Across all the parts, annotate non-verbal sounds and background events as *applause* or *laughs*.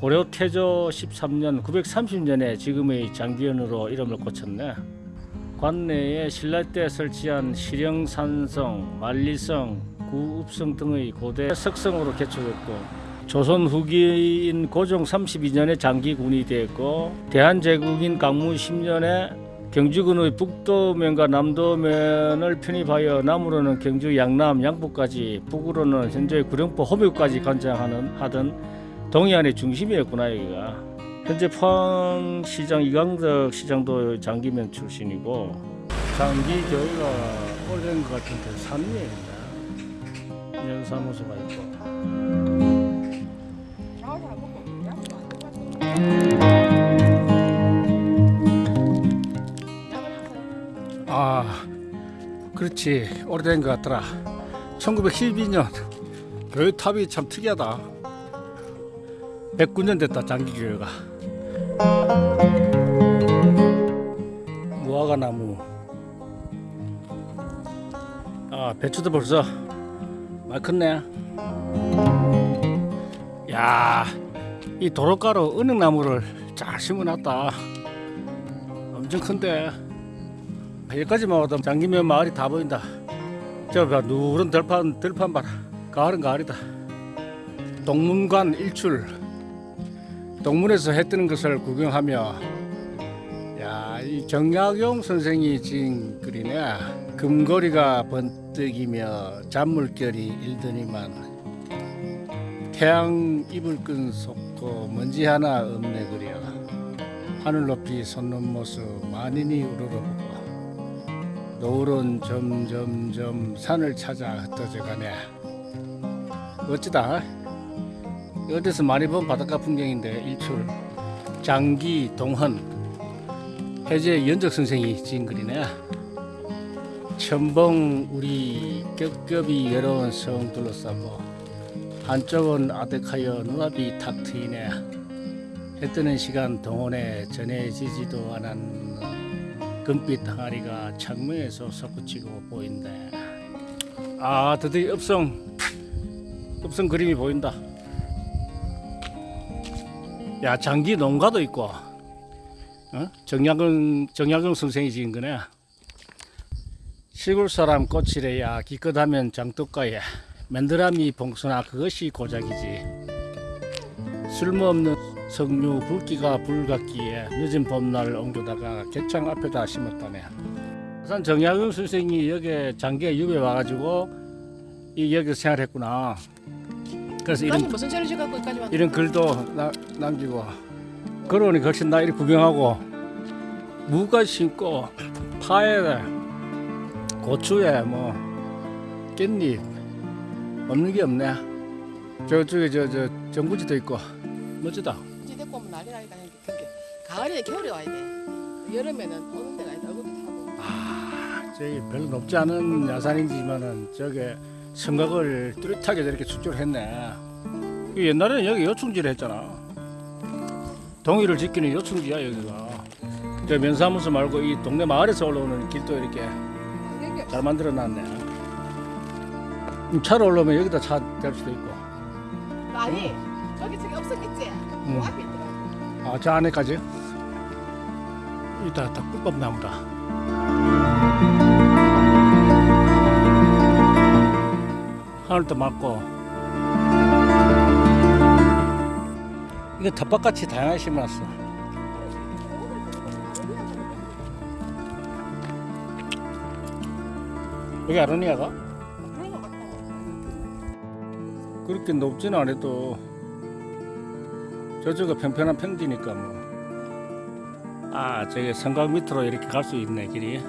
고려 태조 13년 930년에 지금의 장기현으로 이름을 고쳤네. 관내에 신라 때 설치한 실영산성, 만리성, 구읍성 등의 고대 석성으로 개축했고 조선 후기인 고종 32년에 장기군이 되었고 대한제국인 강무 10년에 경주군의 북도면과 남도면을 편입하여 남으로는 경주 양남 양북까지 북으로는 현재 구룡포 호묘까지 관장하는 하던 동해안의 중심이었구나 여기가. 현재 포항시장 이강덕 시장도 장기면 출신이고 장기 교회가 오래된 것 같은데 산리입니다. 연사무소가 있고. 아 그렇지. 오래된 것 같더라. 1912년. 교회 탑이 참 특이하다 109년 됐다 장기교회가. 무화과 나무. 아 배추도 벌써 많이 컸네. 야이 도로가로 은행나무를 잘 심어놨다. 엄청 큰데. 여기까지만 와도 장기면 마을이 다 보인다. 저 봐, 누런 들판 들판 봐라 가을은 가을이다. 동문관 일출 동문에서 해 뜨는 것을 구경하며 야 이 정약용 선생이 지은 글이네. 금거리가 번뜩이며 잔물결이 일더니만 태양 이불 끈 속고 먼지 하나 없네 그려. 하늘 높이 솟는 모습 만인이 우러러보고 노을은 점점점 산을 찾아 흩어져 가네. 멋지다 어디서 많이 본 바닷가 풍경인데 일출. 장기 동헌. 해제 연적 선생이 지은 글이네. 천봉 우리 겹겹이 외로운 성 둘러싸고 한쪽은 아득하여 눈앞이 탁 트이네. 해 뜨는 시간 동원에 전해지지도 않은 금빛 항아리가 창문에서 솟구치고 보인대. 아 드디어 읍성. 읍성 그림이 보인다 야 장기 농가도 있고 어? 정약은 정약용 선생이 지은 거네. 시골 사람 꽃이래야 기껏하면 장독가에 맨드라미 봉수나 그것이 고작이지. 쓸모없는 석류 붉기가 불같기에 늦은 봄날 옮겨다가 개창 앞에다 심었다네. 우선 정약용 선생이 여기 장기에 유배 와가지고 이 여기 생활했구나 그래서 이런 까지 무슨 죄를 지갖고 여기까지 왔 이런 글도 나, 남기고 그러니 훨씬 나 이렇게 구경하고 무가 심고 파에 고추에 뭐 깻잎 없는 게 없네. 저쪽에 저저 정부지도 있고 멋지다. 이제 데리고 오면 난리 나니까 가을에 겨울에 와야 돼. 여름에는 오는 데가 있다. 얼굴도 타고. 아 저기 별로 높지 않은 야산이지만은 저게 성곽을 뚜렷하게 저렇게 축조를 했네. 이 옛날에는 여기 요충지를 했잖아. 동의를 지키는 요충지야 여기가. 저 면사무소 말고 이 동네 마을에서 올라오는 길도 이렇게 잘 만들어 놨네. 음, 차로 올라오면 여기다 차 댈 수도 있고. 아니 저기 저기 없었겠지? 음. 그 앞에 있더라 아저 안에까지 이따 다 꿀법나무다 하늘도 맑고 이거 텃밭같이 다양하게 심어놨어 여기 아로니아가? 그렇게 높지는 않아도 저쪽은 평평한 평지니까 뭐. 아 저기 성곽 밑으로 이렇게 갈 수 있네 길이.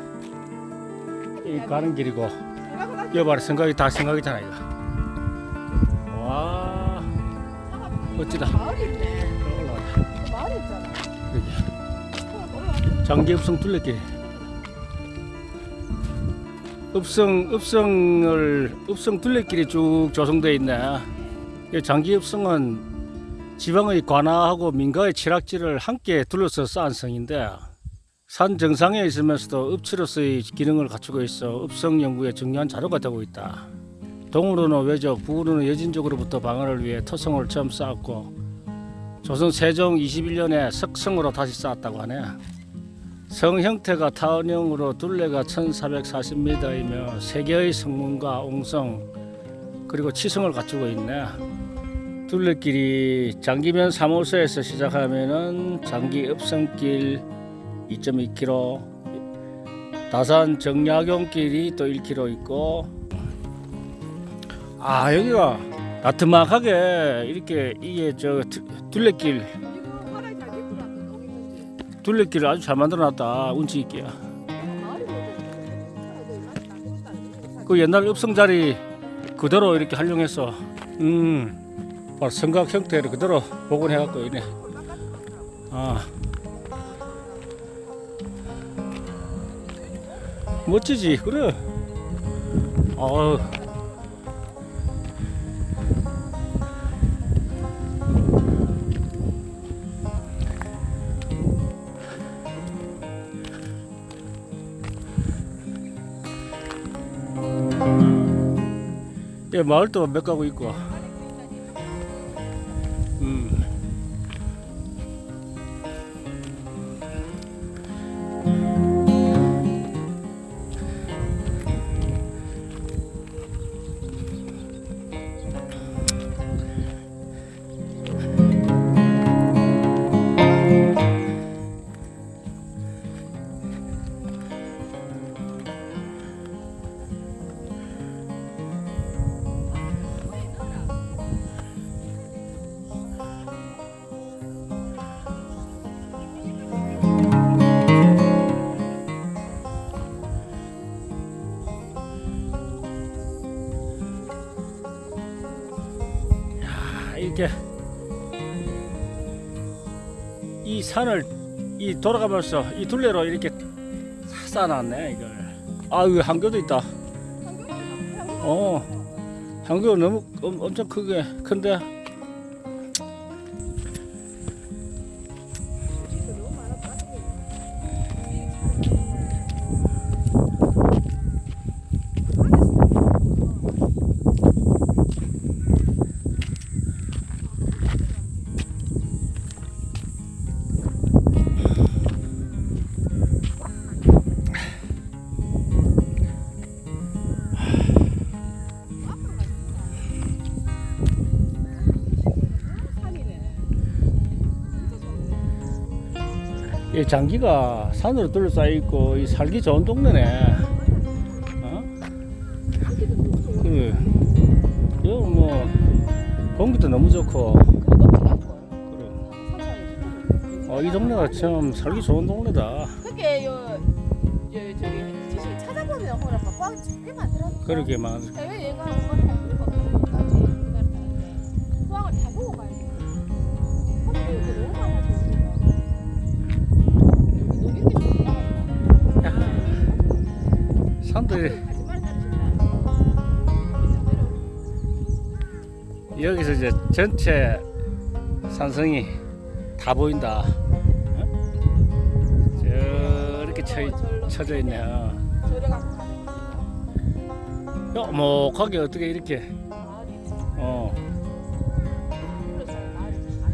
이 가는 길이고 여기 봐라 성곽이 다 성곽이잖아 이거. 올라가 장기읍성 둘레길. 읍성 읍성을 읍성 둘레길이 쭉 조성되어 있네. 이 장기읍성은 지방의 관아하고 민가의 칠학지를 함께 둘러서 쌓은 성인데 산 정상에 있으면서도 읍지로서의 기능을 갖추고 있어 읍성 연구의 중요한 자료가 되고 있다. 동으로는 외적, 북으로는 여진족으로부터 방어를 위해 토성을 처음 쌓았고 조선 세종 21년에 석성으로 다시 쌓았다고 하네. 성 형태가 타원형으로 둘레가 1440m이며 세 개의 성문과 옹성 그리고 치성을 갖추고 있네. 둘레길이 장기면 3호선에서 시작하면은 장기 읍성길 2.2km, 다산 정약용길이 또 1km 있고 아 여기가 나트막하게 이렇게 이게 저 두- 둘레길. 둘레길을 아주 잘 만들어놨다 운치 있게. 뭐그 옛날 읍성 자리 그대로 이렇게 활용해서 음 바로 성각 형태를 그대로 복원해갖고 이네 아. 멋지지 그래? 어 마을도 몇 가구 있고. 이렇게 이 산을 이 돌아가면서 이 둘레로 이렇게 쌓아놨네 이걸. 아, 여기 한교도 있다. 어, 한교 너무 엄, 엄청 크게 큰데. 장기가 산으로 둘러싸여 있고 이 살기 좋은 동네네. 어? 그래. 여기 뭐 공기도 너무 좋고. 그래. 어, 이 동네가 참 살기 좋은 동네다. 그게 요, 요 저기 지식 찾아보면 호라 꽉꽤 많더라고. 그러게만. 해외 여행 가는 거는 다 보고 가야 돼. 여기 너무 많아 저 진짜. 여기서 이제 전체 산성이 다 보인다. 어? 저렇게 쳐, 쳐져 있네. 어. 거야. 야목하게 어떻게 이렇게 어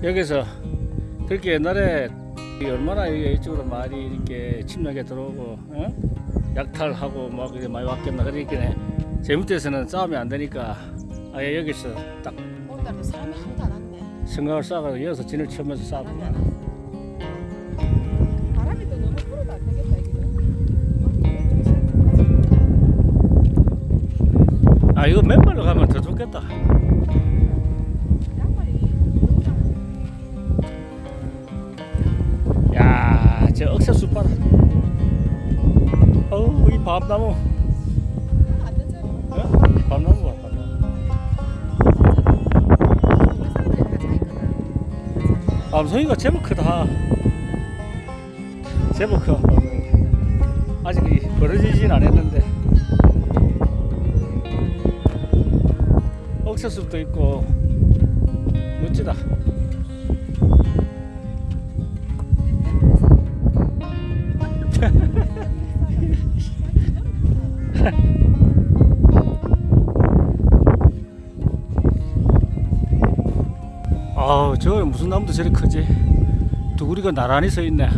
여기서 그렇게 옛날에 이 얼마나 이쪽으로 말이 이렇게 침략에 들어오고 어? 약탈하고 막 이렇게 많이 왔겠나 그러니까 제무대에서는 싸움이 안 되니까 아예 여기서 딱 오늘도 사람이 하나도 안 왔네. 생각을 쌓아서 여기서 진을 치면서 사람이 싸웠구나 안 왔어. 바람이 또 너무 불어도 안 되겠다 여기는. 아 이거 맨발로 가면 더 좋겠다 양말이 야저 억새 숲 봐라 어우 이 밤나무. 어? 밤나무 봐 밤나무 우리 사람들이 다 차있거든. 밤송이가 제법 크다 제법 커 아직 이 벌어지진 않았는데 억새숲도 있고 멋지다 저 무슨 나무도 저리 크지? 두구리가 나란히 서 있네. 아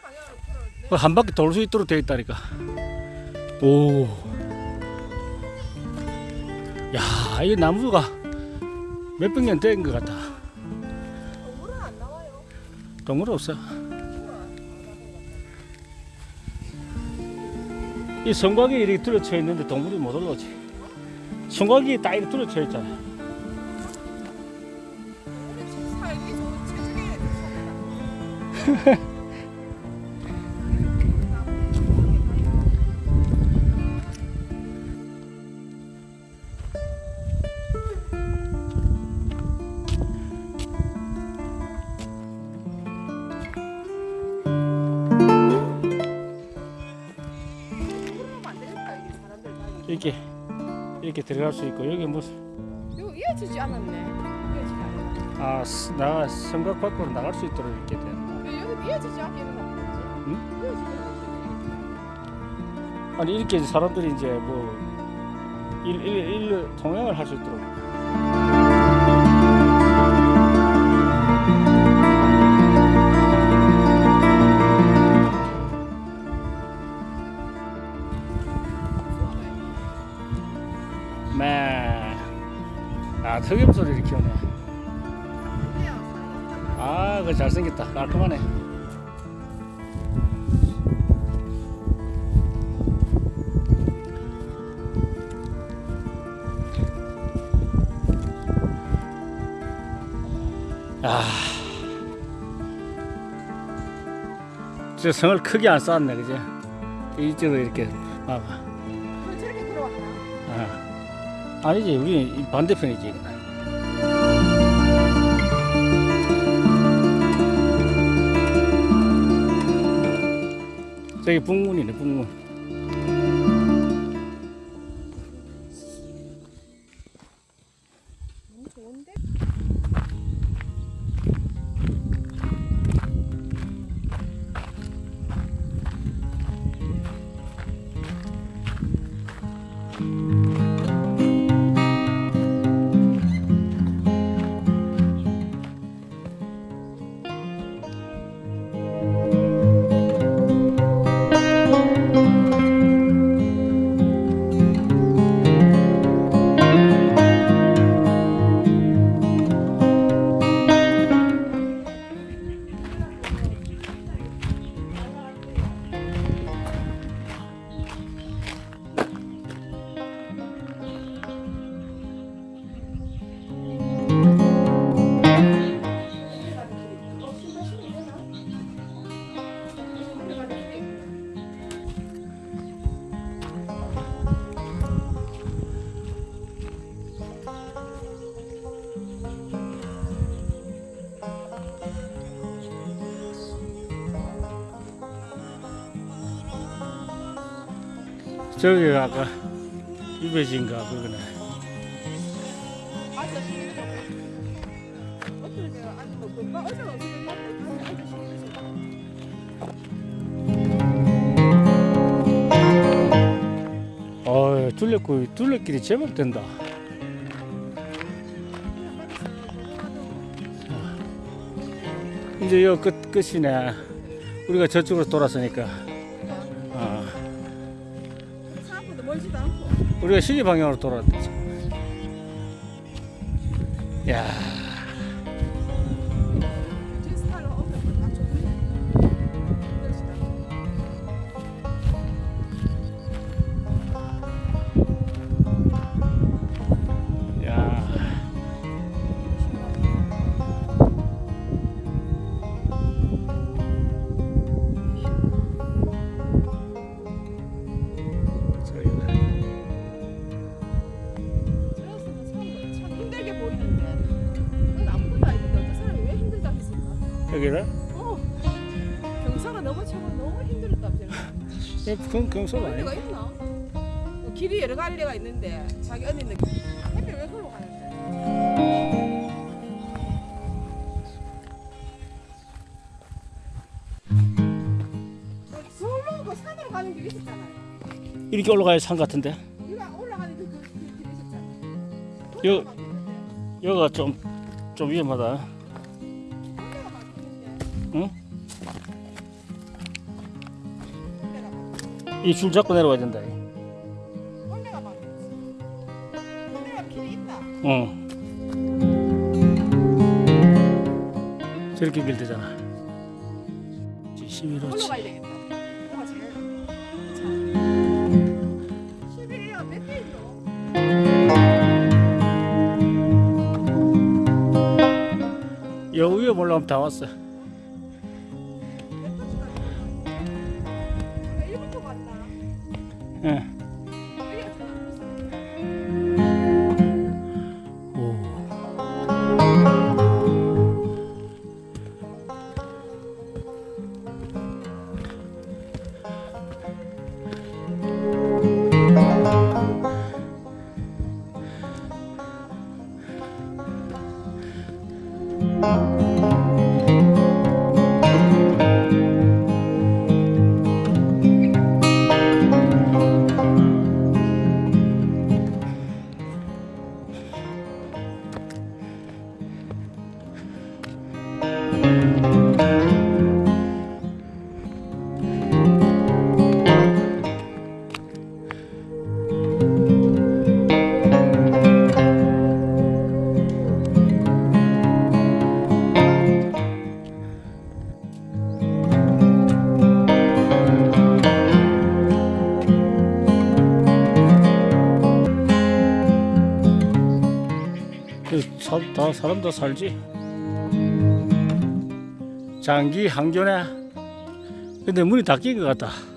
돌아오지. 그한 바퀴 돌 수 있도록 되어 있다니까. 오. 야, 이 나무가 몇백 년 된 것 같다. 동물은 안 나와요. 동물 없어. 이 성곽이 이렇게 뚫어져 있는데 동물이 못 올라오지. 성곽이 딱 이렇게 뚫어져 있잖아. *laughs* 이렇게 이렇게 들어갈 수 있고 여기 무슨 이거 이어지지 않았네. 이어지지 않았네. 아, 스- 나 성곽 밖으로 나갈 수 있도록 이렇게 돼. 왜 여기 이어지지 않게는 안 되지? 응? 이어지지 아니 이렇게 사람들이 이제 뭐 일, 일, 일로 통행을 할 수 있도록. 아, 그 잘생겼다. 깔끔하네. 아. 저 성을 크게 안 쌓았네, 그지? 이쪽으로 이렇게. 왜 저렇게 들어왔나? 아. 아니지, 우리 이 반대편이지. 저기 북문이네, 북문. 저기 아까 유배지인가 그거네. 둘레길 둘레길이 제법 된다. 이제 여끝 끝이네. 우리가 저쪽으로 돌았으니까. 멀지도 않고 우리가 시계 방향으로 돌았다. 야, 여기를? 어 경사가 너무 차고 너무 힘들었다 저는 예, 그건 경소가 아니야. 있나? 뭐 길이 여러 갈래가 있는데 자기 언니는 햇빛 왜 걸로 가는데 그 서울로 그 산으로 가는 길 있었잖아요 이렇게 올라가야 산 같은데. 이거 여 여기가 좀 좀 위험하다. 응? 이 줄 잡고 내려와야 된다. 응. 저렇게 밀대잖아. 11호치. 올라가야 되겠다. 뭐가 제일 잘. 11이야 몇 페이지로? 여 위에 올라오면 다 왔어. 좀 오. 사, 다 사람 다 살지. 장기 항전에. 근데 문이 닫힌 것 같다.